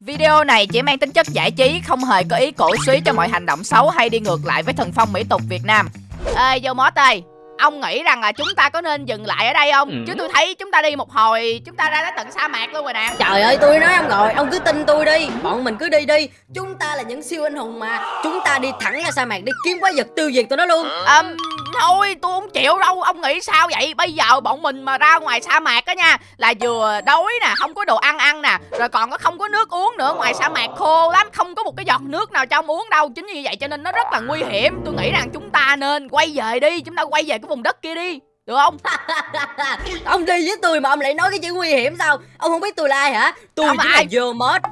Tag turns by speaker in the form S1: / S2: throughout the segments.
S1: Video này chỉ mang tính chất giải trí, không hề có ý cổ suý cho mọi hành động xấu hay đi ngược lại với thần phong mỹ tục Việt Nam. Ê, vô mót ơi, ông nghĩ rằng là chúng ta có nên dừng lại ở đây không?
S2: Ừ.
S1: Chứ tôi thấy chúng ta đi một hồi, chúng ta ra đến tận sa mạc luôn rồi nè.
S3: Trời ơi tôi nói ông rồi Ông cứ tin tôi đi Bọn mình cứ đi đi Chúng ta là những siêu anh hùng mà Chúng ta đi thẳng ra sa mạc đi kiếm quái vật tiêu diệt tụi nó luôn
S1: Ừm, thôi tôi không chịu đâu, ông nghĩ sao vậy? Bây giờ bọn mình mà ra ngoài sa mạc á nha, là vừa đói nè, không có đồ ăn ăn nè, rồi còn có không có nước uống nữa, ngoài sa mạc khô lắm, không có một cái giọt nước nào cho ông uống đâu. Chính vì vậy cho nên nó rất là nguy hiểm. Tôi nghĩ rằng chúng ta nên quay về đi, chúng ta quay về cái vùng đất kia đi. Được không?
S3: Ông đi với tôi mà ông lại nói cái chữ nguy hiểm sao Ông không biết tôi là ai hả Tôi
S1: Ông
S3: chính là vô mod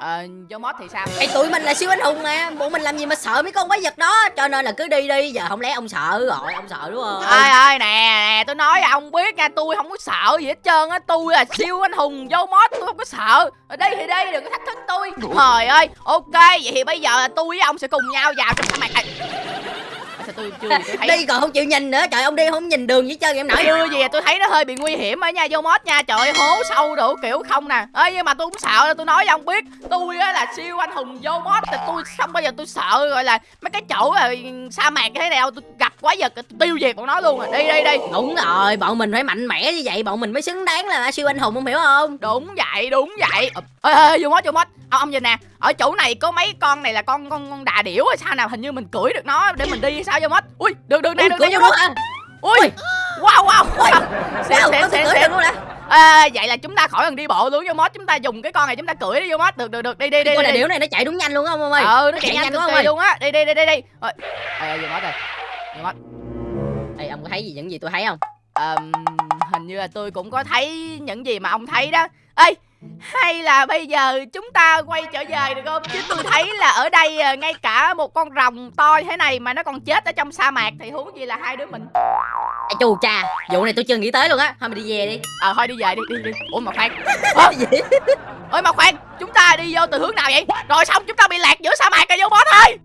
S1: Ờ, vô mót thì sao?
S3: Ê, tụi mình là siêu anh hùng mà. Bọn mình làm gì mà sợ mấy con quái vật đó? Cho nên là cứ đi đi. Giờ không lẽ ông sợ rồi Ông sợ đúng không?
S1: Ơi ơi nè nè tôi nói ông biết nha. Tôi không có sợ gì hết trơn á. Tôi là siêu anh hùng vô mót tôi không có sợ. Ở đây thì đây đừng có thách thức tôi trời ơi ok vậy thì bây giờ là tôi với ông sẽ cùng nhau vào trong sa mạc này sao tôi chưa tôi thấy
S3: Đi còn không chịu nhìn nữa. Trời ông đi không nhìn đường với chân em nói.
S1: Chưa gì tôi thấy nó hơi bị nguy hiểm ở nha vô mót nha. Trời hố sâu đủ kiểu không nè. Ơi nhưng mà tôi cũng sợ tôi nói với ông biết. Tôi á là siêu anh hùng vô mót thì tôi không bao giờ tôi sợ gọi là mấy cái chỗ là sa mạc như thế nào tôi gặp quái vật tôi tiêu diệt bọn nó luôn à. Đi đi đi.
S3: Đúng rồi Bọn mình phải mạnh mẽ như vậy Bọn mình mới xứng đáng là siêu anh hùng ông hiểu không?
S1: Đúng vậy đúng vậy. Ê ê vô mót vô mót ông ông nhìn nè ở chỗ này có mấy con này là con con con đà điểu hay sao nào hình như mình cưỡi được nó để mình đi hay sao vô mót ui được được này được này vô
S3: hả?
S1: ui wow wow xém
S3: Sao?
S1: xém
S3: có
S1: xém
S3: luôn nè
S1: à, vậy là chúng ta khỏi cần đi bộ luôn vô mót chúng ta dùng cái con này chúng ta cưỡi đi vô mót được được được. Đi đi đi
S3: Con
S1: đi.
S3: điểu này nó chạy đúng nhanh luôn không ông ơi.
S1: Ừ nó chạy nhanh
S3: đúng không ơi.
S1: luôn á. Đi đi đi đi đi. Ơi ê ê vô mót rồi. Vô mót
S3: Ê, ông có thấy gì những gì tôi thấy không?
S1: Ờm, hình như là tôi cũng có thấy những gì mà ông thấy đó. Ê hay là bây giờ chúng ta quay trở về được không? Chứ tôi thấy là ở đây à, ngay cả một con rồng to thế này mà nó còn chết ở trong sa mạc thì huống gì là hai đứa mình.
S3: Ê, chù cha vụ này tôi chưa nghĩ tới luôn á. Thôi mình đi về đi.
S1: Ờ thôi đi về đi đi đi. Ủa mà khoan. Ơ,
S3: gì?
S1: Ơi mà khoan chúng ta đi vô từ hướng nào vậy? Rồi xong chúng ta bị lạc giữa sa mạc rồi vô bó thôi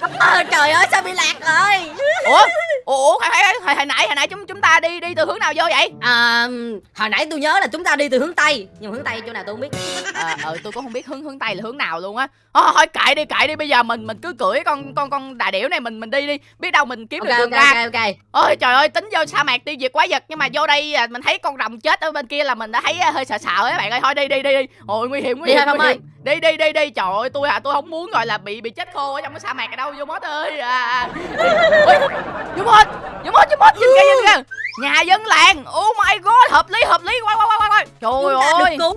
S3: Ờ, trời ơi sao bị lạc rồi?
S1: Ủa? Ủa khoan, hồi, hồi nãy hồi nãy chúng chúng ta đi đi từ hướng nào vô vậy?
S3: À, hồi nãy tôi nhớ là chúng ta đi từ hướng tây nhưng hướng tây chỗ nào tôi không biết.
S1: Ờ ờ, tôi cũng không biết hướng hướng tây là hướng nào luôn á. Ờ, thôi kệ đi kệ đi bây giờ mình mình cứ cưỡi con con con đà điểu này mình mình đi đi. Biết đâu mình kiếm
S3: ok
S1: được đường
S3: ok
S1: ra.
S3: ok ok.
S1: Ôi trời ơi tính vô sa mạc tiêu diệt quái vật. Nhưng mà vô đây à, mình thấy con rồng chết ở bên kia là mình đã thấy à, hơi sợ sợ á bạn ơi. Thôi đi đi đi đi. Ôi nguy hiểm nguy
S3: Đi
S1: hiểm
S3: thôi, Phong
S1: nguy
S3: ơi.
S1: Đi đi đi đi. Trời ơi tôi à tôi không muốn gọi là bị bị chết khô ở trong cái sa mạc này đâu vô mốt ơi. À, vô mốt vô mốt vô mốt nhìn kìa nhìn kìa. Nhà dân làng. Oh my god hợp lý hợp lý. Quay quay quay quay trời
S3: chúng
S1: ơi.
S3: được cứu.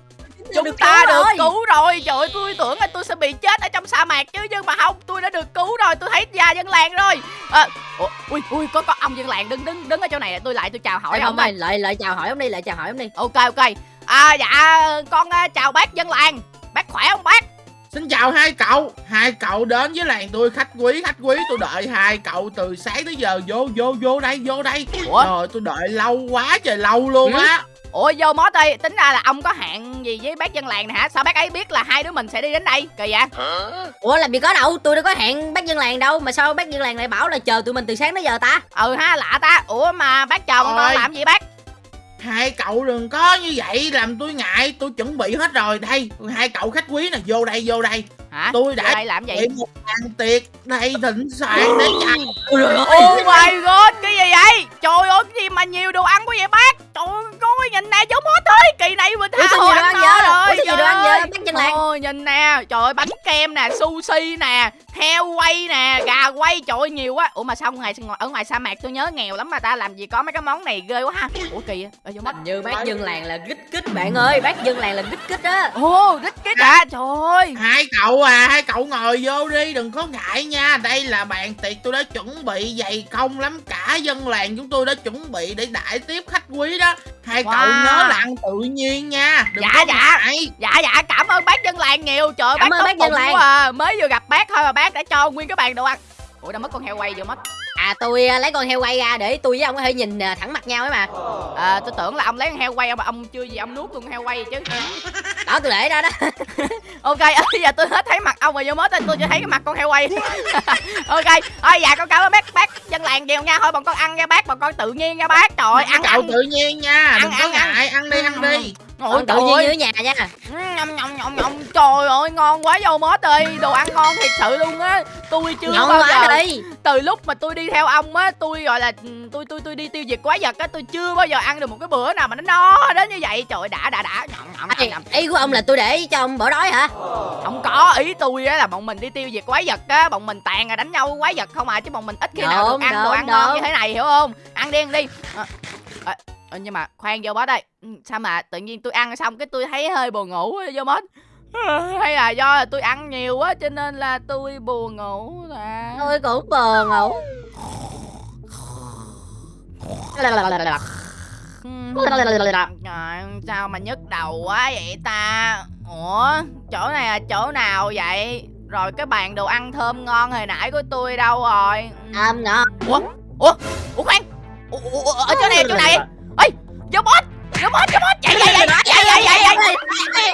S1: Chúng ta được
S3: rồi.
S1: cứu rồi. Trời ơi tôi tưởng là tôi sẽ bị chết ở trong sa mạc chứ nhưng mà không tôi đã được cứu rồi. Tôi thấy già dân làng rồi. À, ủa, ui ui có có ông dân làng đứng đứng đứng ở chỗ này. Tôi lại tôi chào hỏi
S3: Ê,
S1: ông
S3: ơi lại lại chào hỏi ông đi lại chào hỏi ông đi.
S1: Ok ok. À dạ con à, chào bác dân làng bác khỏe không bác?
S4: Xin chào hai cậu. Hai cậu đến với làng tôi khách quý khách quý. Tôi đợi hai cậu từ sáng tới giờ. Vô vô vô đây vô đây.
S1: Ủa?
S4: Rồi tôi đợi lâu quá trời lâu luôn á.
S1: Ủa vô mót ơi tính ra là ông có hẹn gì với bác dân làng này hả? Sao bác ấy biết là hai đứa mình sẽ đi đến đây? Kỳ vậy?
S3: Ủa làm gì có đâu. Tôi đâu có hẹn bác dân làng đâu. Mà sao bác dân làng lại bảo là chờ tụi mình từ sáng tới giờ ta?
S1: Ừ ha lạ ta. Ủa mà bác chờ con làm gì bác
S4: Hai cậu đừng có như vậy, Làm tôi ngại, Tôi chuẩn bị hết rồi. Đây, hai cậu khách quý nè, Vô đây vô đây
S1: hả
S4: Tôi đã
S1: đây làm gì
S4: Để một bàn tiệc Đây thịnh soạn để
S3: ôi trời
S1: Oh my god, cái gì vậy? Trời ơi, cái gì mà nhiều đồ ăn quá vậy bác? Trời ơi, coi nhìn nè, giống hết thôi. Kỳ này mình tha hồ ăn
S3: vậy?
S1: rồi.
S3: Sao nhiều đồ ăn
S1: trời
S3: vậy?
S1: Ôi, nhìn nè, trời ơi, bánh kem nè, sushi nè, heo quay nè, gà quay, trời ơi, nhiều quá. Ủa mà sao ngoài ở ngoài sa mạc tôi nhớ nghèo lắm mà ta làm gì có mấy cái món này ghê quá ha. Ủa kỳ vậy? Ở vô mắt.
S3: Hình như bác dân làng là gích kích bạn ơi bác dân làng là gích kích á
S1: Ồ, rít cái đã, trời ơi.
S4: Hai cậu à Hai cậu ngồi vô đi Đừng có ngại nha Đây là bàn tiệc tôi đã chuẩn bị dày công lắm Cả dân làng chúng tôi đã chuẩn bị Để đãi tiếp khách quý đó Hai cậu
S1: Wow.
S4: nhớ là ăn tự nhiên nha Đừng
S1: Dạ,
S4: có
S1: dạ.
S4: ngại
S1: Dạ dạ cảm ơn bác dân làng nhiều Trời ơi,
S3: Cảm
S1: bác
S3: ơn
S1: tốt
S3: bác dân làng.
S1: quá à. Mới vừa gặp bác thôi mà bác đã cho nguyên cái bàn đồ ăn Ủa đã mất con heo quay vừa mất
S3: à tôi à, lấy con heo quay ra để tôi với ông có thể nhìn à, thẳng mặt nhau ấy mà.
S1: À, tôi tưởng là ông lấy con heo quay mà ông chưa gì ông nuốt luôn con heo quay chứ.
S3: Đó tôi để ra đó.
S1: Ok bây giờ tôi hết thấy mặt ông rồi vô mốt tôi chỉ thấy cái mặt con heo quay. Ok thôi dạ con cảm ơn bác bác dân làng nhiều nha. Thôi bọn con ăn nha bác bọn con tự nhiên nha bác. Trời ăn ăn.
S4: tự nhiên nha
S1: Ăn,
S4: Đừng có
S1: ăn, ăn.
S4: ngại Ăn
S1: Ôi
S3: tự nhiên ở nhà nha.
S1: Nhầm nhầm nhầm nhầm trời ơi ngon quá dâu mốt ơi đồ ăn ngon thiệt sự luôn á. Tôi chưa
S3: Ngon
S1: bao giờ
S3: đi.
S1: từ lúc mà tôi đi theo ông á tôi gọi là tôi tôi tôi đi tiêu diệt quái vật á tôi chưa bao giờ ăn được một cái bữa nào mà nó no đến như vậy. Trời ơi, đã đã đã. Nhầm
S3: Ê,
S1: nhầm nhầm
S3: Ý của ông là tôi để cho ông bỏ đói hả?
S1: Không có. Ý tôi á là bọn mình đi tiêu diệt quái vật á bọn mình tàn là đánh nhau quái vật không à chứ bọn mình ít khi nào được ăn đồ ăn ngon như thế này hiểu không? Ăn đi ăn đi. À, à, à, nhưng mà khoan vô bớt đây. Ừ, sao mà tự nhiên tôi ăn xong cái tôi thấy hơi buồn ngủ vô bớt hay là do là tôi ăn nhiều quá cho nên là tôi buồn ngủ là
S3: Tôi cũng bờ ngủ.
S1: Sao mà nhức đầu quá vậy ta? Ủa chỗ này là chỗ nào vậy? Rồi cái bàn đồ ăn thơm ngon hồi nãy của tôi đâu rồi?
S3: Âm nọ
S1: Ủa? Ủa? Ủa khoan. Ủa, ủa, ủa, ở chỗ này chỗ này Ê Vô boss Vô boss Vô boss. Chạy chạy chạy chạy chạy chạy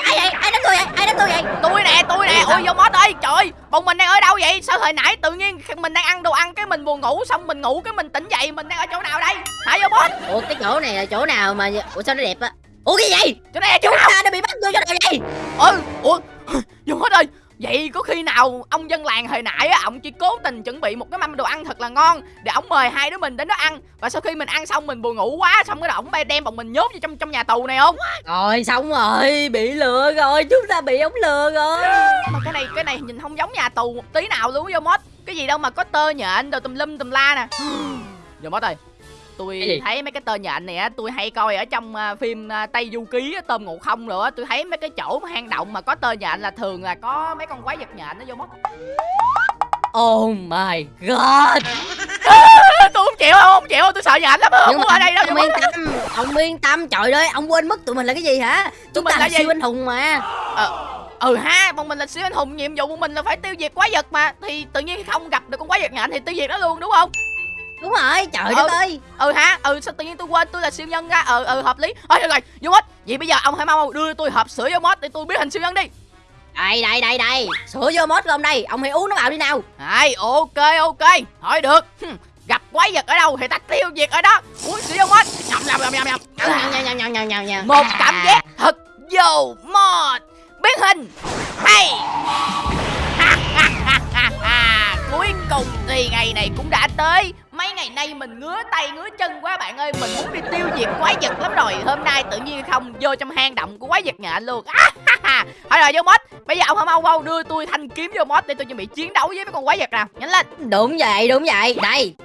S1: chạy
S3: Ai đánh tôi vậy ai đánh tôi vậy
S1: Tôi nè tôi nè. Ôi vô boss ơi Trời Bọn mình đang ở đâu vậy? Sao hồi nãy tự nhiên mình đang ăn đồ ăn Cái mình buồn ngủ Xong mình ngủ cái mình tỉnh dậy Mình đang ở chỗ nào đây? Hả vô boss?
S3: Ủa cái chỗ này là chỗ nào mà Ủa sao nó đẹp á? Ủa cái gì
S1: Chỗ này là chỗ nào?
S3: Đã bị bắt vô chỗ nào vậy?
S1: Ừ ủa. Vô hết ơi vậy có khi nào ông dân làng hồi nãy á ông chỉ cố tình chuẩn bị một cái mâm đồ ăn thật là ngon để ông mời hai đứa mình đến đó ăn và sau khi mình ăn xong mình buồn ngủ quá xong cái đầu ông bay đem bọn mình nhốt vô trong trong nhà tù này không?
S3: Rồi xong rồi Bị lừa rồi Chúng ta bị ống lừa rồi.
S1: Mà cái này cái này nhìn không giống nhà tù một tí nào luôn vô mốt cái gì đâu mà có tơ nhện đồ tùm lum tùm la nè. Vô mốt ơi tôi thấy mấy cái tơ nhện này á tôi hay coi ở trong à, phim à, tây du ký tôm ngộ không rồi á tôi thấy mấy cái chỗ hang động mà có tơ nhện là thường là có mấy con quái vật nhện nó vô mốt
S3: Oh my god.
S1: Tôi không chịu không chịu tôi sợ nhện lắm không muốn ở đây đâu
S3: ông yên tâm Ông yên tâm Trời ơi ông quên mất tụi mình là cái gì hả? Chúng ta
S1: là
S3: siêu anh hùng mà.
S1: Ừ ha bọn mình là siêu anh hùng nhiệm vụ của mình là phải tiêu diệt quái vật mà thì tự nhiên không gặp được con quái vật nhện thì tiêu diệt nó luôn đúng không
S3: Đúng rồi Trời
S1: Ừ.
S3: đất ơi.
S1: Ừ ha ừ sao tự nhiên tôi quên tôi là siêu nhân ra. Ừ ừ hợp lý. Thôi được rồi vô mốt. Vậy bây giờ ông hãy mau đưa tôi hộp sữa vô mốt để tôi biến thành siêu nhân đi.
S3: Đây đây đây đây. Sữa vô mốt ông đây Ông hãy uống nó vào đi nào.
S1: Ai, ok ok. Thôi được. Gặp quái vật ở đâu thì ta tiêu diệt ở đó. Uống sữa vô mốt. Nhầm nhầm nhầm nhầm nhầm.
S3: Nhào nhào nhào nhào
S1: một cảm giác thật vô mốt. Biến hình. Hay. Ha, ha, ha, ha, ha. cuối cùng thì ngày này cũng đã tới mấy ngày nay mình ngứa tay ngứa chân quá bạn ơi. Mình muốn đi tiêu diệt quái vật lắm rồi. Hôm nay tự nhiên không vô trong hang động của quái vật nhện luôn. À, ha, ha. thôi rồi vô mốt bây giờ ông hãy mau mau đưa tôi thanh kiếm vô mốt để tôi chuẩn bị chiến đấu với mấy con quái vật nào. Nhanh lên.
S3: Đúng vậy đúng vậy. Đây.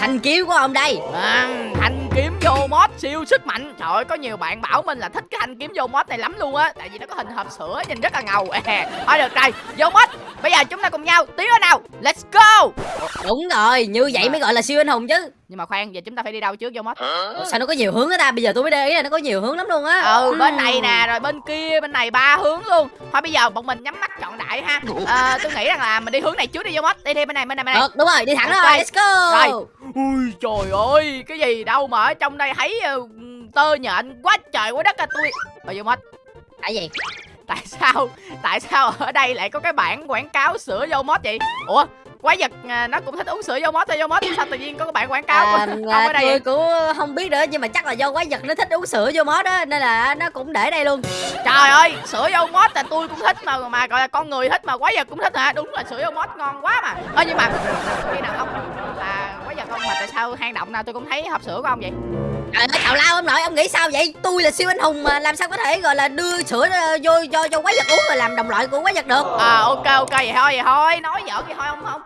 S3: Thanh kiếm của ông đây.
S1: À, thanh kiếm vô mod siêu sức mạnh. Trời ơi có nhiều bạn bảo mình là thích cái thanh kiếm vô mod này lắm luôn á. Tại vì nó có hình hộp sữa nhìn rất là ngầu. Thôi được rồi vô mod. Bây giờ chúng ta cùng nhau tiến vào nào. Let's go.
S3: Đúng rồi Như vậy mới gọi là siêu anh hùng chứ.
S1: Nhưng mà khoan giờ chúng ta phải đi đâu trước vô mod?
S3: Ủa, Sao nó có nhiều hướng á ta? Bây giờ tôi mới để ý là nó có nhiều hướng lắm luôn á.
S1: Ừ bên này nè rồi bên kia bên này ba hướng luôn. Thôi bây giờ bọn mình nhắm mắt chọn đại ha. À, tôi nghĩ rằng là mình đi hướng này trước đi vô mod. Đi đi bên này bên này bên này.
S3: Được đúng rồi đi thẳng
S1: Ok.
S3: rồi Let's go.
S1: Rồi. ui trời ơi cái gì đâu mà ở trong đây thấy ờ, tơ nhện quá trời quá đất à tôi rồi vô mod
S3: Tại gì?
S1: Tại sao tại sao ở đây lại có cái bảng quảng cáo sữa vô mod vậy? Ủa quái vật à, nó cũng thích uống sữa vô mod thôi vô mod sao tự nhiên có cái bảng quảng cáo
S3: à,
S1: của ông
S3: à,
S1: ở đây
S3: tôi cũng không biết nữa nhưng mà chắc là do quái vật nó thích uống sữa vô mốt á nên là nó cũng để đây luôn.
S1: Trời ơi sữa vô mod là tôi cũng thích mà mà gọi là con người thích mà quái vật cũng thích hả? Đúng là sữa vô mod ngon quá mà. Ơ nhưng mà khi nào sao hang động nào tôi cũng thấy hộp sữa của ông vậy?
S3: Trời ơi tào lao ông nội ông nghĩ sao vậy? Tôi là siêu anh hùng mà làm sao có thể gọi là đưa sữa ờ, vô cho cho quái vật uống rồi làm đồng loại của quái vật được.
S1: À ok ok vậy thôi vậy thôi. Nói giỡn vậy thôi nếu không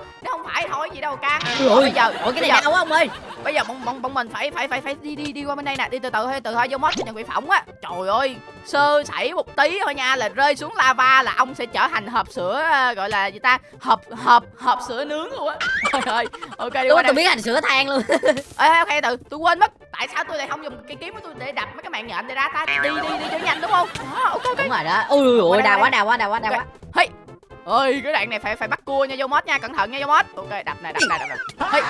S1: phải thôi gì đâu can
S3: Ôi,
S1: bây giờ
S3: ủa cái này quá ông ơi.
S1: bây giờ bọn bọn bọn mình phải phải phải phải đi đi đi qua bên đây nè đi từ từ thôi từ thôi vô mod cho nhận bị phỏng á. Trời ơi sơ sẩy một tí thôi nha là rơi xuống lava là ông sẽ trở thành hộp sữa ờ, gọi là gì ta hộp hộp hộp sữa nướng luôn á. Trời ơi ok đi qua
S3: tôi biến thành sữa than luôn.
S1: Ê ok từ tôi quên mất. Tại sao tôi lại không dùng cái kiếm của tôi để đập mấy cái mạng nhện này ra ta? Đi đi đi cho nhanh đúng không? À, ok ok.
S3: Đúng rồi đó. Ui ui đau quá đau quá đau quá đau quá.
S1: Hey ơi cái đoạn này phải phải bắt cua nha vô mốt nha cẩn thận nha vô mốt ok đập này đập này đập này.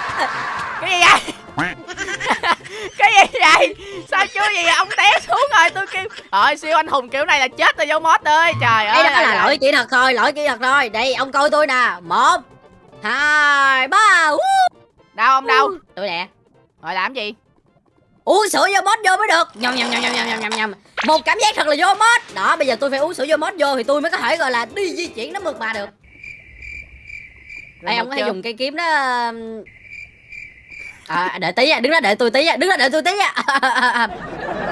S1: Cái gì vậy? Cái gì vậy? Sao chưa gì vậy? ông té xuống rồi tôi kêu. Ơi siêu anh hùng kiểu này là chết rồi vô mốt ơi. Trời ơi
S3: đây đó là lỗi kỹ thuật thôi lỗi kỹ thuật thôi. Đây ông coi tôi nè. Một hai ba
S1: đâu ông đâu
S3: tôi nè.
S1: Rồi làm gì?
S3: Uống sữa vô bót vô mới được. Nhầm nhầm nhầm nhầm nhầm nhầm nhầm một cảm giác thật là vô mốt. Đó bây giờ tôi phải uống sữa vô mốt vô thì tôi mới có thể gọi là đi di chuyển nó mượt mà được. Ê, ông có thể dùng cây kiếm đó um, à, đợi tí nha đứng đó đợi tôi tí nha đứng đó đợi tôi tí nha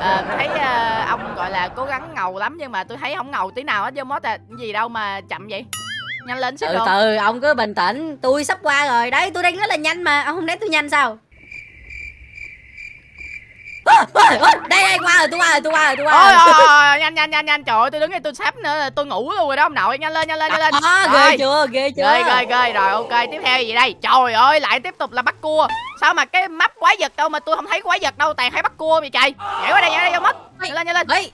S1: Ờ, thấy ờ, ông gọi là cố gắng ngầu lắm nhưng mà tôi thấy không ngầu tí nào hết vô mốt à gì đâu mà chậm vậy. Nhanh lên xíu
S3: từ từ ông cứ bình tĩnh. Tôi sắp qua rồi. Đấy tôi đang rất là nhanh mà. Ông không thấy tôi nhanh sao đây đây qua rồi tôi qua rồi tôi qua rồi tôi qua rồi.
S1: ôi, ôi, nhanh nhanh nhanh nhanh. Trời ơi tôi đứng đây tôi sắp nữa tôi ngủ luôn rồi đó ông nội. Nhanh lên nhanh lên nhanh lên.
S3: À, ghê chưa ghê chưa.
S1: ghê ghê. Ghê rồi ok tiếp theo gì đây? Trời ơi lại tiếp tục là bắt cua. Sao mà cái map quái vật đâu mà tôi không thấy quái vật đâu toàn thấy bắt cua vậy trời? Nhảy qua đây nhảy qua đây vô mất. Nhanh lên nhanh lên.
S3: Ê,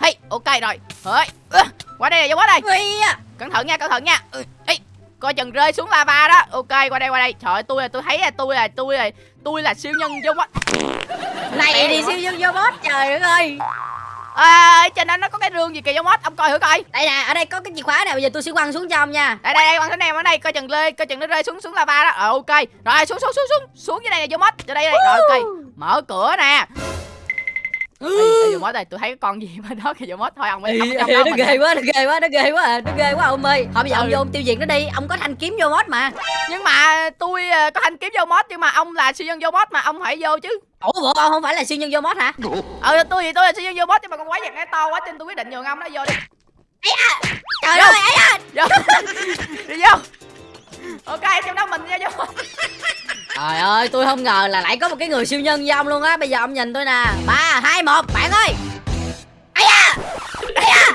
S1: hey ok rồi. Ơ, qua đây vô mất đây.
S3: À.
S1: cẩn thận nha cẩn thận nha. Ê, coi chừng rơi xuống lava đó. Ok qua đây qua đây. Trời ơi tôi là tôi thấy là tôi là tôi là tôi là siêu nhân vô mất
S3: này thì siêu nhân vô boss trời đất ơi.
S1: À, trên đó nó có cái rương gì kìa vô mất ông coi thử coi.
S3: Đây nè ở đây có cái chìa khóa nè bây giờ tôi sẽ quăng xuống cho ông nha.
S1: Đây đây đây quăng xuống em ở đây coi chừng rơi coi chừng nó rơi xuống xuống lava đó. Ờ ok. Rồi xuống xuống xuống xuống. Xuống dưới đây này vô mất cho đây đây rồi ok mở cửa nè Ê, vô mất đây tôi thấy con gì bên đó kìa mất thôi ông ơi trong
S3: nó ghê quá nó ghê quá nó ghê quá à, nó ghê quá ông ơi. Thôi bây giờ ông
S1: Ừ.
S3: vô ông tiêu diệt nó đi ông có thanh kiếm vô boss mà.
S1: Nhưng mà tôi ờ, có thanh kiếm vô mod nhưng mà ông là siêu nhân vô mod mà ông phải vô chứ.
S3: Ủa bộ ông không phải là siêu nhân vô boss hả?
S1: Ờ tôi thì tôi là siêu nhân vô mod nhưng mà con quái vật nó to quá nên tôi quyết định nhường ông nó vô đi.
S3: Trời
S1: Vô.
S3: ơi ấy à.
S1: vô. Đi vô. Ok trong đó mình ra vô
S3: Trời ơi tôi không ngờ là lại có một cái người siêu nhân như ông luôn á. Bây giờ ông nhìn tôi nè. Ba hai một bạn ơi. Ây da! Ây da!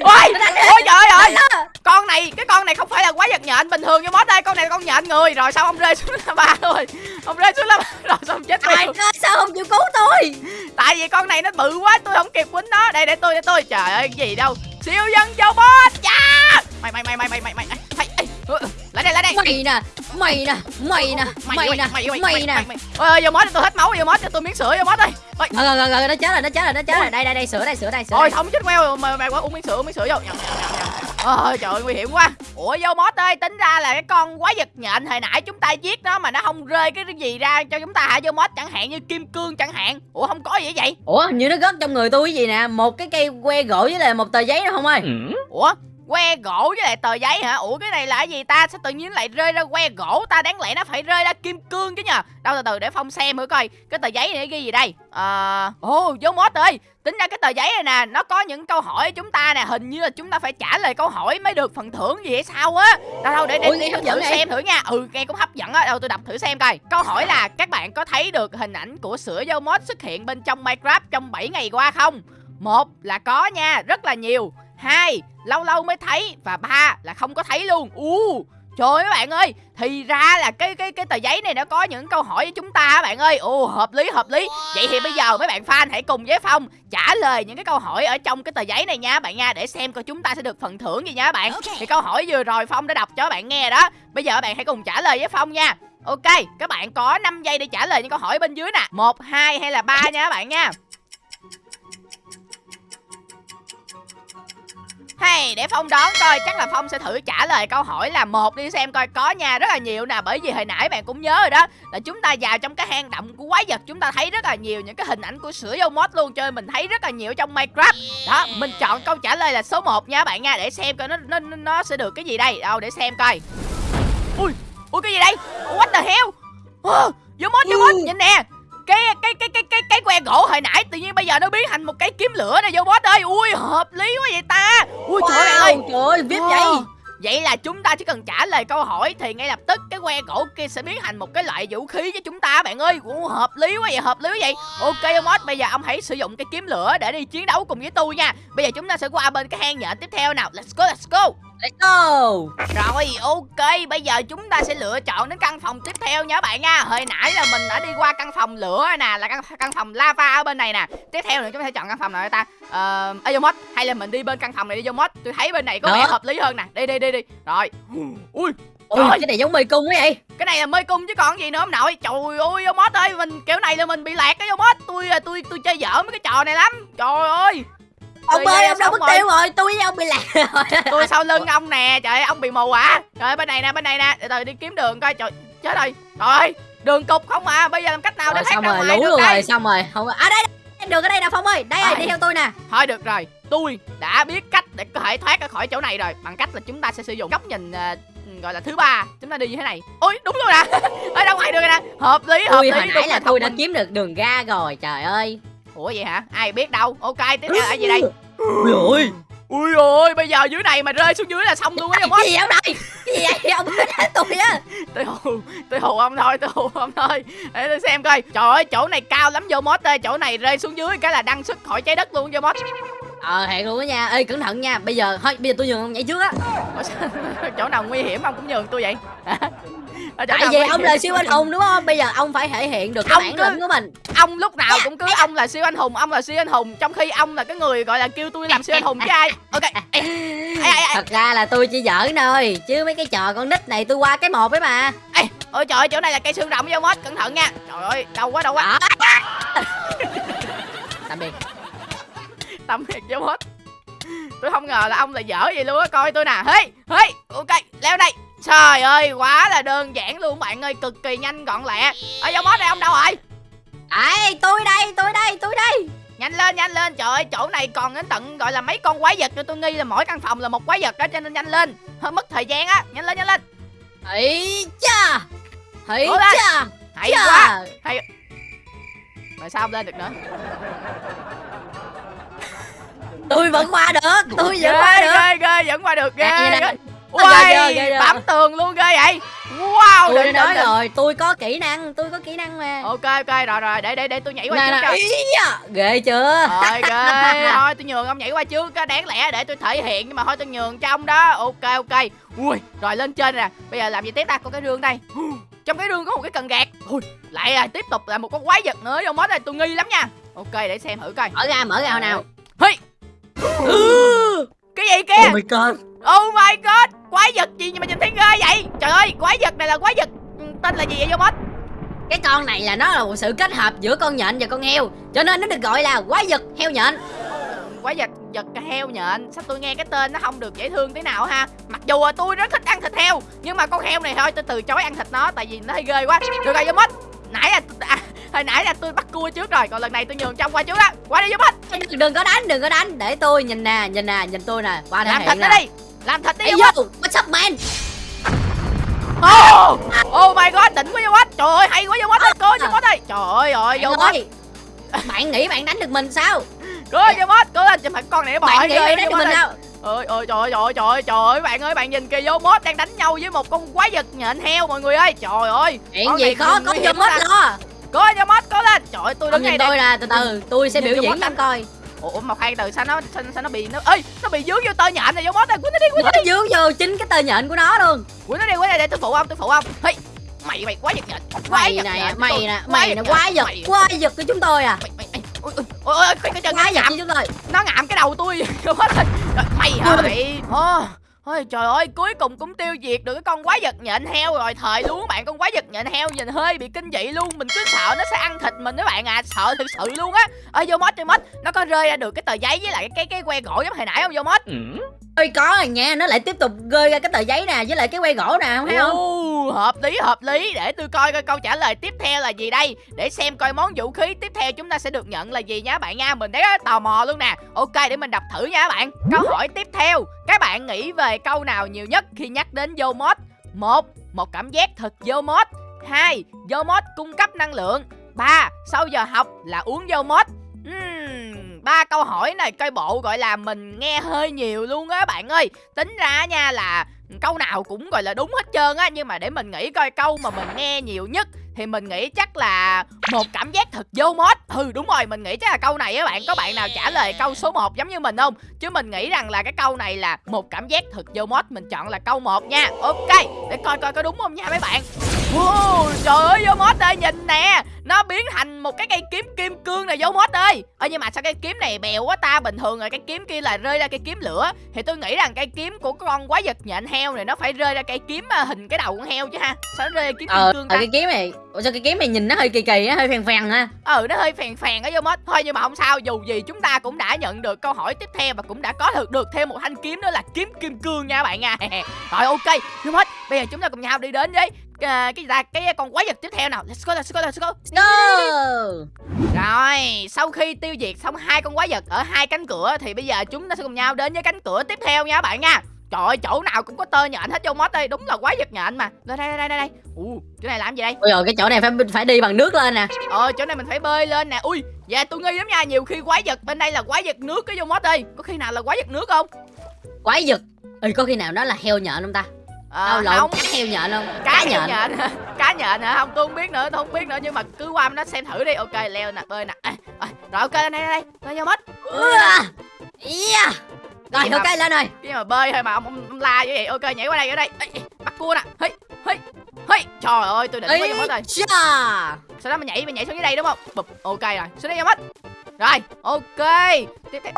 S1: Ôi Ôi trời ơi. Con này Cái con này không phải là quái vật nhện bình thường như mod đây. Con này con nhện người. Rồi sao ông rơi xuống là ba rồi? Ông rơi xuống là ba Rồi sao ông chết
S3: Trời ơi sao không chịu cứu tôi?
S1: Tại vì con này nó bự quá Tôi không kịp quýnh nó. Đây để tôi để tôi. Trời ơi cái gì đâu? Siêu nhân châu boss yeah! Dạ! Mày mày mày mày mày mày mày. Mày lại đây lại đây.
S3: Mày nè mày nè mày nè mày nè mày nè.
S1: ơi vô mót tôi hết máu vô mót cho tôi miếng sữa vô mót đi. Ôi,
S3: rồi rồi rồi rồi nó chết rồi nó chết rồi nó chết rồi. Đây đây đây sữa đây sữa đây sữa
S1: Ôi
S3: đây.
S1: không chết queo mà mày quá uống miếng sữa uống miếng sữa vô. Nhầm, nhầm. Ôi trời ơi nguy hiểm quá. Ủa vô mót ơi tính ra là cái con quái vật nhện hồi nãy chúng ta giết nó mà nó không rơi cái gì ra cho chúng ta hả? Vô mót chẳng hạn như kim cương chẳng hạn. Ủa không có gì vậy?
S3: Ủa hình như nó rớt trong người tôi cái gì nè? Một cái cây que gỗ với lại một tờ giấy nữa không ơi?
S1: Ủa que gỗ với lại tờ giấy hả? Ủa cái này là cái gì ta? Sao tự nhiên lại rơi ra que gỗ? Ta Đáng lẽ nó phải rơi ra kim cương chứ nhờ. Đâu từ từ để Phong xem thử coi. Cái tờ giấy này ghi gì đây? Ờ Ồ vô mốt ơi. Tính ra cái tờ giấy này nè Nó có những câu hỏi chúng ta nè. Hình như là chúng ta phải trả lời câu hỏi mới được phần thưởng gì hay sao á. Đâu đâu để để,
S3: hấp
S1: thử
S3: vậy?
S1: xem thử nha. Ừ nghe cũng hấp dẫn á. Đâu tôi đọc thử xem coi. Câu hỏi là các bạn có thấy được hình ảnh của sữa vô mod xuất hiện bên trong Minecraft trong 7 ngày qua không một là có nha rất là nhiều. Hai lâu lâu mới thấy. Và ba là không có thấy luôn. U trời ơi các bạn ơi. Thì ra là cái cái cái tờ giấy này nó có những câu hỏi với chúng ta các bạn ơi. Ồ hợp lý hợp lý. Vậy thì bây giờ mấy bạn fan hãy cùng với phong trả lời những cái câu hỏi ở trong cái tờ giấy này nha bạn nha để xem coi chúng ta sẽ được phần thưởng gì nha các bạn thì câu hỏi vừa rồi phong đã đọc cho các bạn nghe đó. Bây giờ các bạn hãy cùng trả lời với phong nha. Ok các bạn có 5 giây để trả lời những câu hỏi bên dưới nè. Một hai hay là ba nha các bạn nha Hay để Phong đoán coi chắc là Phong sẽ thử trả lời câu hỏi là một đi xem coi có nha rất là nhiều nè bởi vì hồi nãy bạn cũng nhớ rồi đó là chúng ta vào trong cái hang động của quái vật chúng ta thấy rất là nhiều những cái hình ảnh của sữa dâu mod luôn nên mình thấy rất là nhiều trong Minecraft. Đó mình chọn câu trả lời là số 1 nha bạn nha để xem coi nó nó nó sẽ được cái gì đây. Đâu để xem coi. Ui ui cái gì đây? What the hell? Vô mod vô mod nhìn nè cái cái cái cái cái cái que gỗ hồi nãy tự nhiên bây giờ nó biến thành một cái kiếm lửa này vô boss ơi ui hợp lý quá vậy ta ui trời ơi
S3: trời ơi vip vậy
S1: Ờ, Vậy là chúng ta chỉ cần trả lời câu hỏi thì ngay lập tức cái que gỗ kia sẽ biến thành một cái loại vũ khí cho chúng ta bạn ơi. Ủa, hợp lý quá vậy, hợp lý quá vậy. Ok Mod, bây giờ ông hãy sử dụng cái kiếm lửa để đi chiến đấu cùng với tôi nha. Bây giờ chúng ta sẽ qua bên cái hang nhện tiếp theo nào. Let's go, let's go.
S3: Let's go
S1: Rồi, ok, bây giờ chúng ta sẽ lựa chọn đến căn phòng tiếp theo nha các bạn nha. Hồi nãy là mình đã đi qua căn phòng lửa nè, là căn căn phòng lava ở bên này nè. Tiếp theo nữa chúng ta sẽ chọn căn phòng nào ta? Ờ, uh, Mod, hay là mình đi bên căn phòng này đi Mod. Tôi thấy bên này có vẻ hợp lý hơn nè. Đi đi đi đi. Rồi. Ui,
S3: ui
S1: Trời.
S3: cái này giống mê cung quá vậy
S1: cái này là mê cung chứ còn gì nữa ông nội trời ơi Mod ơi mình kiểu này là mình bị lạc cái Mod tôi à, tôi tôi chơi dở mấy cái trò này lắm trời ơi
S3: ông
S1: Rồi,
S3: ơi ông đâu mất
S1: rồi.
S3: tiêu rồi. tôi với ông bị lạc rồi.
S1: Tôi sau lưng ông nè trời ơi ông bị mù à. Trời ơi bên này nè bên này nè. Từ từ đi kiếm đường coi trời chết rồi. Trời ơi đường cục không à. Bây giờ làm cách nào để
S3: rồi,
S1: thoát ra
S3: rồi
S1: ngoài
S3: lú
S1: được
S3: luôn rồi xong rồi. Không à đây đây, đường ở đây nè phong ơi. Đây
S1: Ai?
S3: đi theo tôi nè.
S1: Thôi được rồi. Tôi đã biết cách để có thể thoát ra khỏi chỗ này rồi. Bằng cách là chúng ta sẽ sử dụng góc nhìn à, gọi là thứ ba. Chúng ta đi như thế này. Ôi đúng luôn nè. Ở đâu ngoài đường nè. Hợp lý hợp
S3: tôi
S1: lý
S3: hồi
S1: đúng
S3: nãy là tôi đã kiếm được đường ra rồi trời ơi
S1: ủa vậy hả? Ai biết đâu. Ok tiếp theo là gì đây?
S3: Ui ôi
S1: ui ôi bây giờ dưới này mà rơi xuống dưới là xong luôn á
S3: cái gì ông đây? Gì vậy? Ông đánh tôi á.
S1: Tôi hù tôi hù ông thôi tôi hù ông thôi. Để tôi xem coi. Trời ơi chỗ này cao lắm vô mốt ơi. Chỗ này rơi xuống dưới cái là đăng xuất khỏi trái đất luôn vô mốt
S3: ờ hẹn luôn á nha. Ê cẩn thận nha. Bây giờ thôi bây giờ tôi nhường ông nhảy trước á.
S1: Chỗ nào nguy hiểm ông cũng nhường tôi vậy
S3: tại
S1: nào
S3: vì ông là siêu anh hùng đúng không? Bây giờ ông phải thể hiện được cái
S1: Ông
S3: bản
S1: cứ-
S3: lĩnh của mình.
S1: ông lúc nào cũng cứ ông là siêu anh hùng ông là siêu anh hùng trong khi ông là cái người gọi là kêu tôi làm siêu anh hùng chứ ai. Ok.
S3: Thật ra là tôi chỉ giỡn thôi chứ mấy cái trò con nít này tôi qua cái một ấy mà.
S1: Ê. ôi trời ơi chỗ này là cây xương rộng vô mốt cẩn thận nha. Trời ơi đau quá đau quá.
S3: Đó tạm biệt.
S1: Tâm thiệt vô mốt. Tôi không ngờ là ông lại dở vậy luôn á coi tôi nè. Hey hey ok leo đây trời ơi quá là đơn giản luôn bạn ơi cực kỳ nhanh gọn lẹ. Ở vô mốt đây ông đâu rồi?
S3: Đấy, tôi đây, tôi đây, tôi đây.
S1: Nhanh lên nhanh lên. Trời ơi chỗ này còn đến tận gọi là mấy con quái vật nữa. Tôi nghi là mỗi căn phòng là một quái vật đó cho nên nhanh lên. Hơi mất thời gian á. Nhanh lên nhanh lên.
S3: Ấy cha.
S1: Lên.
S3: cha.
S1: Hay
S3: cha.
S1: quá. Rồi sao không lên được nữa?
S3: Tôi vẫn qua được, tôi vẫn
S1: ghê
S3: qua được.
S1: ghê ghê vẫn qua được ghê ghê. Uầy,
S3: ghê, ghê.
S1: bám tường luôn ghê vậy. Wow
S3: Tôi đã
S1: đỉnh,
S3: nói
S1: đỉnh.
S3: rồi, tôi có kỹ năng, tôi có kỹ năng mà.
S1: Ok ok rồi rồi để để để tôi nhảy qua
S3: Nè
S1: trước
S3: nè,
S1: cho.
S3: Ghê chưa?
S1: Rồi ghê. Thôi tôi nhường ông nhảy qua trước đáng lẽ để tôi thể hiện nhưng mà thôi tôi nhường cho ông đó. Ok ok. Ui rồi lên trên nè. Bây giờ làm gì tiếp ta? Có cái rương đây. Trong cái rương có một cái cần gạt. Ui lại là tiếp tục là một con quái vật nữa. Vô mốt này tôi nghi lắm nha. Ok để xem thử coi.
S3: Mở ra, mở ra nào.
S1: Hey. cái gì kia
S3: my god.
S1: Oh my god quái vật gì mà nhìn thấy ghê vậy? Trời ơi quái vật này là quái vật ừ, tên là gì vậy vô
S3: Cái con này là nó là một sự kết hợp giữa con nhện và con heo Cho nên nó được gọi là quái vật heo nhện.
S1: Quái vật vật heo nhện? Sao tôi nghe cái tên nó không được dễ thương thế nào ha? Mặc dù là tôi rất thích ăn thịt heo nhưng mà con heo này thôi tôi từ chối ăn thịt nó tại vì nó hơi ghê quá. Được rồi vô mít nãy là à, hồi nãy là tôi bắt cua trước rồi còn lần này tôi nhường trong qua trước đó qua đi vô mít
S3: đừng, đừng có đánh, đừng có đánh Để tôi nhìn nè, nhìn nè, nhìn tôi nè Qua
S1: làm thịt nó đi làm thịt đi
S3: Ê
S1: vô
S3: yo,
S1: mít
S3: what's up man
S1: oh, oh my god đỉnh quá vô mít trời ơi hay quá vô mít ơi cô vô mít ơi trời ơi vô
S3: Bạn nghĩ bạn đánh được mình sao?
S1: Cô vô mít cô lên phải con này bò
S3: Bạn nghĩ bạn đánh
S1: vô
S3: được mình sao?
S1: Ơi ơi trời ơi trời ơi trời ơi bạn ơi bạn nhìn kìa vô mốt đang đánh nhau với một con quái vật nhện heo mọi người ơi. Trời ơi
S3: Chuyện gì
S1: này
S3: khó, có vô
S1: ta.
S3: lo
S1: Cố cho mốt cố lên. Trời ơi tôi đứng ngay
S3: tôi
S1: đây
S3: nè, từ từ Tôi sẽ biểu
S1: vô
S3: diễn cho ông coi
S1: ủa một hai từ sao nó sao, sao nó bị nó ơi nó bị dướng vô tơ nhện này vô mốt này quýnh nó đi quýnh
S3: Nó dướng vô chính cái tơ nhện của nó luôn.
S1: Quýnh nó đi quýnh đi để tôi phụ ông tôi phụ ông. Hey mày mày quái vật nhện
S3: Mày nè,
S1: nhện.
S3: mày
S1: tôi.
S3: nè, mày nè, quái vật,
S1: mày-
S3: quái vật của chúng tôi à.
S1: Mày mày mày ôi ôi ôi cái chân nó ngạm.
S3: chúng tôi.
S1: Nó ngạm cái đầu tôi. Mày hả mày Ôi trời ơi, cuối cùng cũng tiêu diệt được cái con quái vật nhện heo rồi. Thời luôn các bạn, con quái vật nhện heo nhìn hơi bị kinh dị luôn. Mình cứ sợ nó sẽ ăn thịt mình các bạn à Sợ thực sự luôn á. Ơi vô mốt, vô mốt Nó có rơi ra được cái tờ giấy với lại cái cái, que gỗ giống hồi nãy không vô mốt
S3: Ôi có rồi nha, nó lại tiếp tục rơi ra cái tờ giấy nè Với lại cái que gỗ nè, không thấy không?
S1: Ồ, hợp lý hợp lý. Để tôi coi coi câu trả lời tiếp theo là gì đây. Để xem coi món vũ khí tiếp theo chúng ta sẽ được nhận là gì nha các bạn nha. Mình thấy tò mò luôn nè. Ok để mình đọc thử nha các bạn. Câu hỏi tiếp theo. Các bạn nghĩ về câu nào nhiều nhất khi nhắc đến vô mod? Một một cảm giác thật vô mod. Hai vô mod cung cấp năng lượng. Ba sau giờ học là uống vô mod. Ừm, ba câu hỏi này coi bộ gọi là mình nghe hơi nhiều luôn á bạn ơi. Tính ra nha là câu nào cũng gọi là đúng hết trơn á nhưng mà để mình nghĩ coi câu mà mình nghe nhiều nhất thì mình nghĩ chắc là một cảm giác thật vô mốt, ừ đúng rồi mình nghĩ chắc là câu này á bạn. Có bạn nào trả lời câu số 1 giống như mình không? Chứ mình nghĩ rằng là cái câu này là một cảm giác thật vô mốt. Mình chọn là câu 1 nha. Ok để coi coi có đúng không nha mấy bạn wow, trời ơi vô mod ơi nhìn nè. Nó biến thành một cái cây kiếm kim cương này vô mod ơi. Ơ nhưng mà sao cái kiếm này bèo quá ta? Bình thường rồi cái kiếm kia là rơi ra cây kiếm lửa. Thì tôi nghĩ rằng cây kiếm của con quái vật nhện heo này nó phải rơi ra cây kiếm à, hình cái đầu con heo chứ ha. Sao nó rơi ra kiếm kim
S3: Ờ,
S1: cương
S3: ờ
S1: ta?
S3: cái kiếm này Ủa sao cái kiếm này nhìn nó hơi kỳ kỳ á, hơi phèn phèn ha
S1: ừ nó hơi phèn phèn ở vô mất thôi nhưng mà không sao dù gì chúng ta cũng đã nhận được câu hỏi tiếp theo và cũng đã có được được thêm một thanh kiếm đó là kiếm kim cương nha bạn nha. Rồi ok vô mất bây giờ chúng ta cùng nhau đi đến với à, cái gì ta cái con quái vật tiếp theo nào let's go let's go let's go
S3: Go.
S1: rồi sau khi tiêu diệt xong hai con quái vật ở hai cánh cửa thì bây giờ chúng ta sẽ cùng nhau đến với cánh cửa tiếp theo nha các bạn nha Trời ơi, chỗ nào cũng có tơ nhện hết vô mod đây, đúng là quái vật nhện mà. Đây đây đây đây đây. Ui, chỗ này làm gì đây?
S3: Ôi rồi cái chỗ này phải phải đi bằng nước lên nè.
S1: Ờ, chỗ này mình phải bơi lên nè. Ui, dạ tôi nghi lắm nha, nhiều khi quái vật bên đây là quái vật nước cái vô mod đây. Có khi nào là quái vật nước không?
S3: Quái vật. Ừ có khi nào đó là heo nhện không ta?
S1: Ờ,
S3: Đâu lộn
S1: không.
S3: cá heo nhện không?
S1: cá nhện. nhện cá nhện hả? Không tôi không biết nữa tôi không biết nữa nhưng mà cứ qua nó xem thử đi. Ok leo nè bơi nè. À, à, rồi ok đây đây đây. Bơi vô mất
S3: Ua. Yeah. Rồi
S1: Gì mà-
S3: ok lên rồi.
S1: cái mà bơi thôi mà ông, ông, ông la vậy. Ok nhảy qua đây ở đây. Ê, ê, bắt cua nè. Hey, hey, hey. trời ơi tôi định bơi vô mất rồi. Sau đó mình nhảy mình nhảy xuống dưới đây đúng không? Bụp ok rồi. Xuống đây vô mất rồi ok. Tiếp theo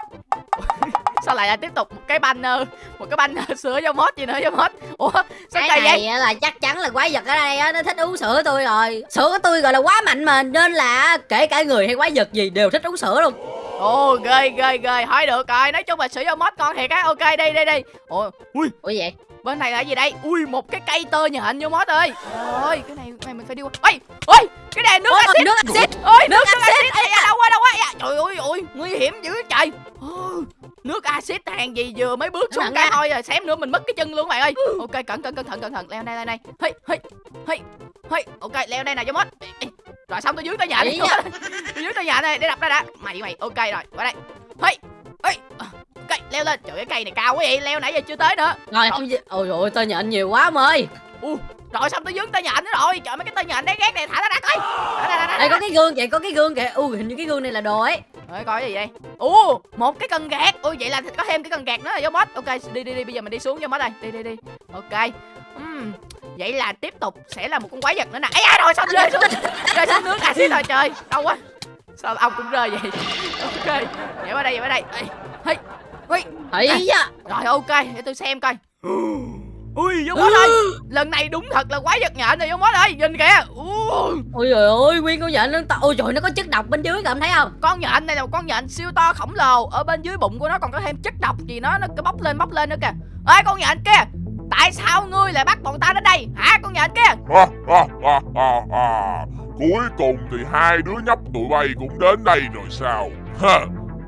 S1: sao lại là tiếp tục một cái banner một cái banner sữa vô mod gì nữa vô mod ủa sao
S3: Cái
S1: vậy
S3: này á là chắc chắn là quái vật ở đây á nó thích uống sữa tôi rồi. Sữa của tôi gọi là quá mạnh mà nên là kể cả người hay quái vật gì đều thích uống sữa luôn.
S1: Ồ ghê ghê ghê. Hỏi được rồi. Nói chung là sử dụng mod con thiệt á. Ok đây đây đây. Ồ ui.
S3: Ủa vậy?
S1: Bên này là gì đây? Ui một cái cây tơ nhện vô mod ơi. Ơi cái này này mình phải đi qua. Ôi ôi cái này nước
S3: Ôi,
S1: axit
S3: nước axit.
S1: ôi nước
S3: nước
S1: axit Ây da, đâu qua đâu da, trời ơi ôi nguy hiểm dữ trời. Ôi, nước axit hàng gì vừa mới bước xuống
S3: Nặng
S1: cái thôi rồi xém nữa mình mất cái chân luôn bạn ơi. Ok cẩn cẩn cẩn thận cẩn thận. Leo đây leo đây. Hey hey hey hey. Ok leo đây mod. Ê, ê. rồi xong tôi dưới tới nhà đi tôi dưới tới nhà này để đập ra đã. Mày mày. Ok rồi qua đây. Hey hey ok leo lên trời cái cây này cao quá vậy leo nãy giờ chưa tới nữa
S3: Rồi không Ôi ôi tôi nhện nhiều quá ông ơi.
S1: u rồi xong tôi dướng tay nhện nữa rồi trời mấy cái tay nhện đấy ghét này thả ra coi thả ra, ra,
S3: Đây có cái gương kìa, có cái gương kìa. Ui hình như cái gương này là đồ ấy.
S1: Rồi coi gì đây? Ồ, một cái cần gạt. Ôi vậy là có thêm cái cần gạt nữa là vô mod. Ok, đi đi đi, bây giờ mình đi xuống vô mod đây. Đi đi đi. Ok. Ừm, Vậy là tiếp tục sẽ là một con quái vật nữa nè. Ấy da rồi xong rơi xuống. Rơi xuống nước axit rồi trời. Đâu quá. Sao ông cũng rơi vậy? Ok. Nhảy qua đây, nhảy qua đây. Ê, Hey. Ui,
S3: Ấy da.
S1: rồi ok, để tôi xem coi. Ui, vô mod ơi. Lần này đúng thật là quái vật nhện rồi vô mod ơi. Nhìn kìa. Ui.
S3: Ôi trời ơi, nguyên con nhện nó to. Ôi trời nó có chất độc bên dưới kìa, thấy không?
S1: con nhện này là một con nhện siêu to khổng lồ ở bên dưới bụng của nó còn có thêm chất độc gì nó nó cứ bốc lên bốc lên nữa kìa ê con nhện kia tại sao ngươi lại bắt bọn ta đến đây hả con nhện kia.
S2: Cuối cùng thì hai đứa nhóc tụi bay cũng đến đây rồi sao? Ha.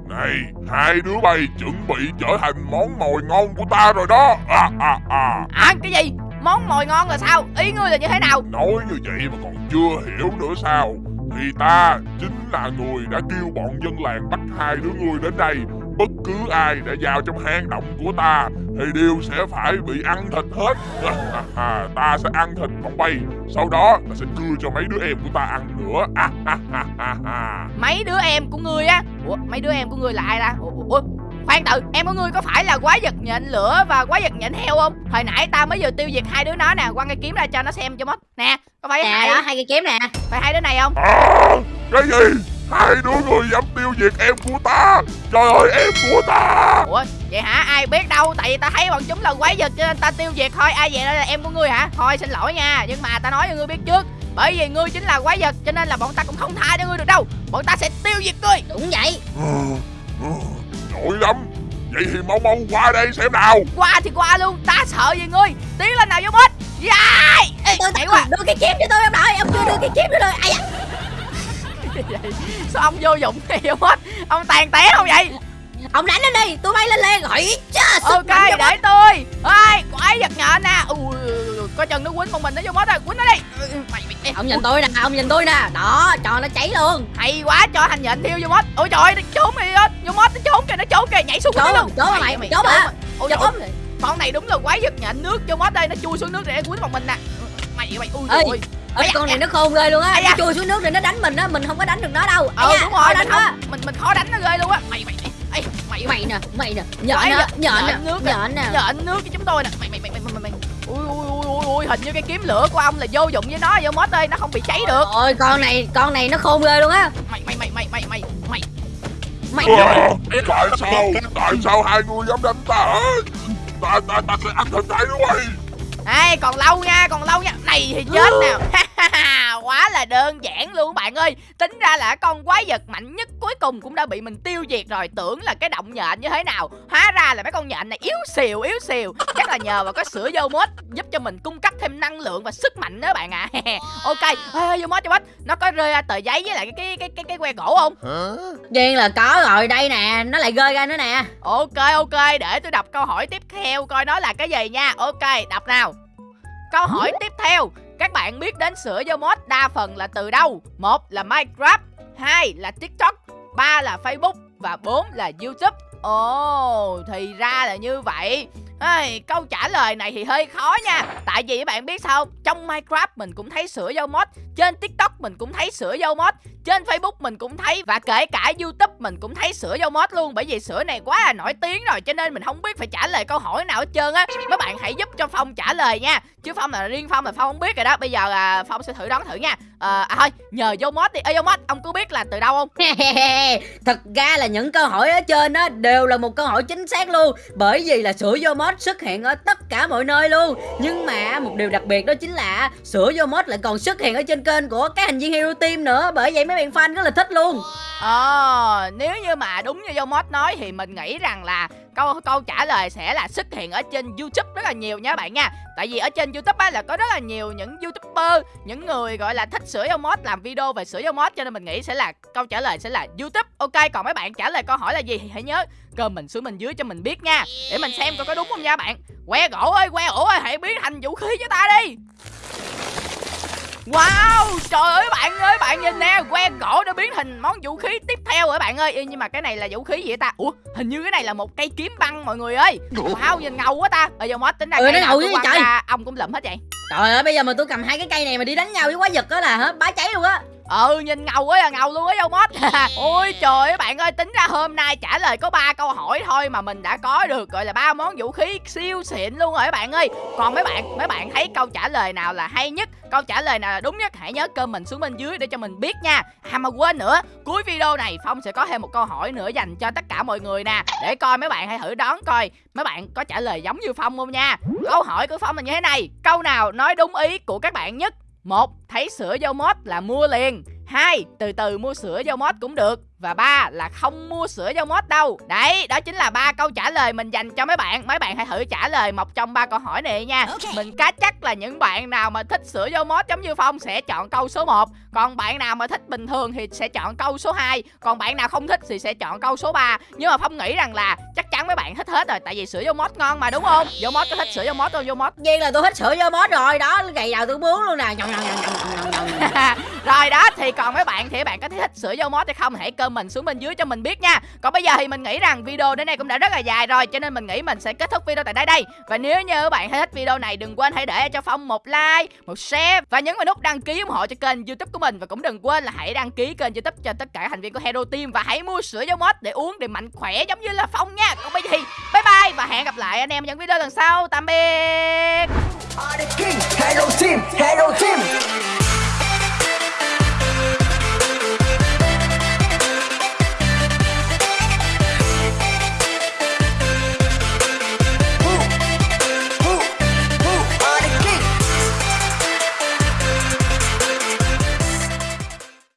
S2: Này, hai đứa bay chuẩn bị trở thành món mồi ngon của ta rồi đó. À, à, à.
S1: hả cái gì món mồi ngon là sao ý ngươi là như thế nào
S2: Nói như vậy mà còn chưa hiểu nữa sao? Thì ta chính là người đã kêu bọn dân làng bắt hai đứa ngươi đến đây. Bất cứ ai đã vào trong hang động của ta thì đều sẽ phải bị ăn thịt hết. Ha, ha, ha. ta sẽ ăn thịt bọn bay. Sau đó ta sẽ cưa cho mấy đứa em của ta ăn nữa. À,
S1: mấy đứa em của ngươi á ủa mấy đứa em của ngươi là ai ta ủa, ủa khoan tự em của ngươi có phải là quái vật nhện lửa và quái vật nhện heo không hồi nãy ta mới vừa tiêu diệt hai đứa nó nè quăng cái kiếm ra cho nó xem cho mất nè có phải
S3: Nè
S1: hai
S3: đó, hai cái kiếm nè.
S1: phải hai đứa này không
S2: À, cái gì? Hai đứa người dám tiêu diệt em của ta. Trời ơi em của ta.
S1: Ủa vậy hả? Ai biết đâu Tại vì ta thấy bọn chúng là quái vật cho nên ta tiêu diệt thôi. Ai vậy? Đó là em của ngươi hả? Thôi xin lỗi nha Nhưng mà ta nói cho ngươi biết trước. Bởi vì ngươi chính là quái vật Cho nên là bọn ta cũng không tha cho ngươi được đâu. Bọn ta sẽ tiêu diệt ngươi.
S3: Đúng vậy.
S2: Nổi lắm. Vậy thì mau mau qua đây xem nào.
S1: Qua thì qua luôn Ta sợ gì ngươi? Tiến lên nào vô bốt Dài Ê,
S3: Tôi
S1: nhảy qua.
S3: đưa cái kiếm cho tôi ông nội, ông chưa đưa cái kiếm cho tôi. Ai da.
S1: Vậy, Sao ông vô dụng vô bốt Ông tàn té không vậy
S3: Ông đánh lên đi, tôi bay lên lên rồi. Chà, sức
S1: Ok để tôi Ê quái vật nhện nè Ui, Có chừng nó quýnh một mình nó vô bốt rồi Quýnh nó đi Mày mày
S3: Ông nhìn tôi nè, ông nhìn tôi nè. Đó, cho nó cháy luôn.
S1: hay quá cho thành nhện thiêu vô mốt ôi trời nó trốn đi hết vô mốt nó trốn kìa nó trốn kìa nhảy xuống
S3: Trốn,
S1: luôn
S3: trốn hả mày? Trốn hả?
S1: ôi
S3: Trốn.
S1: trời con này đúng là quái vật nhện nước vô mốt đây nó chui xuống nước để quýnh một mình nè mày mày ui
S3: Ê, Ê, con này nó khôn ghê luôn á. Nó chui xuống nước rồi nó đánh mình á, mình không có đánh được nó đâu.
S1: Ờ đúng rồi
S3: đánh
S1: không mình mình khó đánh nó ghê luôn á. Mày mày mày. Mày
S3: Mày nè, mày nè. Nhện nè, nhện nè,
S1: nước
S3: nhện nè.
S1: nhện nước cho chúng tôi nè. Mày mày mày mày mày. Mày ui ui ui ui ui hình như cái kiếm lửa của ông là vô dụng với nó vô mốt ơi nó không bị cháy được.
S3: Ôi con này, con này nó khôn ghê luôn á.
S1: mày mày mày mày mày mày mày.
S3: Mày
S2: Tại sao Tại sao hai người dám đánh ta? Ta ta ta sẽ ăn thịt hai đứa bay
S1: Ê còn lâu nha còn lâu nha. Này thì chết nào. Ha, Quá là đơn giản luôn bạn ơi. Tính ra là con quái vật mạnh nhất cuối cùng cũng đã bị mình tiêu diệt rồi. Tưởng là cái động nhện như thế nào. Hóa ra là mấy con nhện này yếu xìu yếu xìu. Chắc là nhờ vào có sữa dâu mốt Giúp cho mình cung cấp thêm năng lượng và sức mạnh đó bạn ạ. Ok Ê, dâu mốt dâu mốt. Nó có rơi ra tờ giấy với lại cái cái cái cái, cái que gỗ không?
S3: Nhiên là có rồi đây nè. Nó lại rơi ra nữa nè.
S1: Ok ok để tôi đọc câu hỏi tiếp theo coi nó là cái gì nha. Ok đọc nào. Câu hỏi tiếp theo các bạn biết đến sữa dâu mốt đa phần là từ đâu? Một là Minecraft hai là TikTok ba là Facebook và bốn là YouTube. Ồ thì ra là như vậy. Hey, câu trả lời này thì hơi khó nha. Tại vì các bạn biết sao không? Trong Minecraft mình cũng thấy sữa dâu mod Trên TikTok mình cũng thấy sữa dâu mod trên Facebook mình cũng thấy Và kể cả YouTube mình cũng thấy sữa dâu mốt luôn. Bởi vì sữa này quá là nổi tiếng rồi Cho nên mình không biết phải trả lời câu hỏi nào hết trơn á. Mấy bạn hãy giúp cho Phong trả lời nha. Chứ Phong là riêng Phong là Phong không biết rồi đó. Bây giờ là Phong sẽ thử đoán thử nha. À, à thôi nhờ dâu mốt đi. Ê dâu mốt ông có biết là từ đâu không?
S3: Thật ra là những câu hỏi ở trên á đều là một câu hỏi chính xác luôn. Bởi vì là sữa vô mốt xuất hiện ở tất cả mọi nơi luôn. Nhưng mà một điều đặc biệt đó chính là sữa vô mốt lại còn xuất hiện ở trên kênh của các thành viên Hero Team nữa. Bởi vậy mấy bạn fan rất là thích luôn
S1: Ờ, nếu như mà đúng như Dâu Mod nói thì mình nghĩ rằng là câu câu trả lời sẽ là xuất hiện ở trên YouTube rất là nhiều nha bạn nha. Tại vì ở trên YouTube á là có rất là nhiều những YouTuber, những người gọi là thích sửa Dâu Mod làm video về sửa Dâu Mod cho nên mình nghĩ sẽ là câu trả lời sẽ là YouTube. Ok, còn mấy bạn trả lời câu hỏi là gì thì hãy nhớ comment xuống bên dưới cho mình biết nha. Để mình xem coi có đúng không nha bạn. Que gỗ ơi, que gỗ ơi, hãy biến thành vũ khí cho ta đi. Wow, trời ơi bạn ơi, bạn nhìn nè, que gỗ đã biến thành món vũ khí tiếp theo rồi bạn ơi. Ê, nhưng mà cái này là vũ khí gì vậy ta? Ủa, hình như cái này là một cây kiếm băng mọi người ơi. Wow, nhìn ngầu quá ta. Ở giờ mod tính ra
S3: Ừ,
S1: cây
S3: nó ngầu
S1: quăng
S3: trời.
S1: ra, ông cũng lụm hết vậy.
S3: Trời ơi bây giờ mà tôi cầm hai cái cây này mà đi đánh nhau với quái vật đó là hả bá cháy luôn á
S1: Ừ, nhìn ngầu quá à, ngầu luôn á dâu mod. Ôi trời ơi bạn ơi, tính ra hôm nay trả lời có ba câu hỏi thôi mà mình đã có được gọi là ba món vũ khí siêu xịn luôn rồi các bạn ơi. Còn mấy bạn, mấy bạn thấy câu trả lời nào là hay nhất, câu trả lời nào là đúng nhất hãy nhớ comment xuống bên dưới để cho mình biết nha. À mà quên nữa, cuối video này Phong sẽ có thêm một câu hỏi nữa dành cho tất cả mọi người nè, để coi mấy bạn hãy thử đoán coi mấy bạn có trả lời giống như Phong không nha. Câu hỏi của Phong là như thế này, câu nào nói đúng ý của các bạn nhất? Một, Thấy sữa dâu mót là mua liền. Hai, Từ từ mua sữa dâu mót cũng được. Và ba Là không mua sữa dâu mót đâu. Đấy, đó chính là ba câu trả lời mình dành cho mấy bạn. Mấy bạn hãy thử trả lời một trong ba câu hỏi này nha. Mình cá chắc là những bạn nào mà thích sữa dâu mót giống như Phong sẽ chọn câu số 1 Còn bạn nào mà thích bình thường thì sẽ chọn câu số 2 Còn bạn nào không thích thì sẽ chọn câu số 3 Nhưng mà Phong nghĩ rằng là chắc chắn mấy bạn thích hết rồi Tại vì sữa dâu mót ngon mà đúng không? Dâu mót có thích sữa dâu mót không? Dâu mót
S3: Nhiên là tôi thích sữa vô mod rồi. Đó Ngày nào tôi muốn luôn nè.
S1: Rồi đó thì còn mấy bạn thì bạn có thích sửa dâu mod hay không? Hãy comment xuống bên dưới cho mình biết nha. Còn bây giờ thì mình nghĩ rằng video đến đây cũng đã rất là dài rồi cho nên mình nghĩ mình sẽ kết thúc video tại đây đây. Và nếu như các bạn thấy thích video này đừng quên hãy để cho phong một like một share và nhấn vào nút đăng ký ủng hộ cho kênh youtube của mình. Và cũng đừng quên là hãy đăng ký kênh youtube cho tất cả thành viên của hero team và hãy mua sữa giống mod để uống để mạnh khỏe giống như là phong nha. Còn bây giờ thì bye bye và hẹn gặp lại anh em những video lần sau. Tạm biệt.
S5: Hero Team, Hero Team.